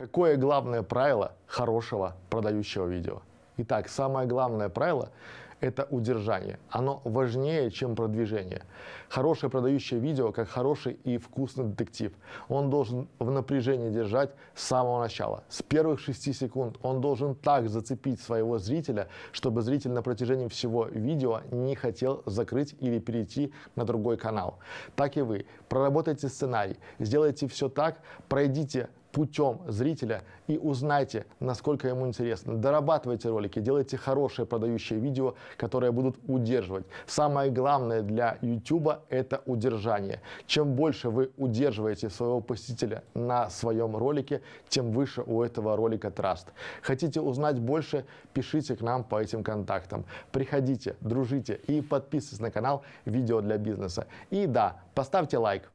Какое главное правило хорошего продающего видео? Итак, самое главное правило – это удержание. Оно важнее, чем продвижение. Хорошее продающее видео, как хороший и вкусный детектив. Он должен в напряжении держать с самого начала. С первых 6 секунд он должен так зацепить своего зрителя, чтобы зритель на протяжении всего видео не хотел закрыть или перейти на другой канал. Так и вы. Проработайте сценарий, сделайте все так, пройдите путем зрителя и узнайте, насколько ему интересно. Дорабатывайте ролики, делайте хорошие продающие видео, которые будут удерживать. Самое главное для YouTube это удержание. Чем больше вы удерживаете своего посетителя на своем ролике, тем выше у этого ролика траст. Хотите узнать больше, пишите к нам по этим контактам. Приходите, дружите и подписывайтесь на канал «Видео для бизнеса». И да, поставьте лайк.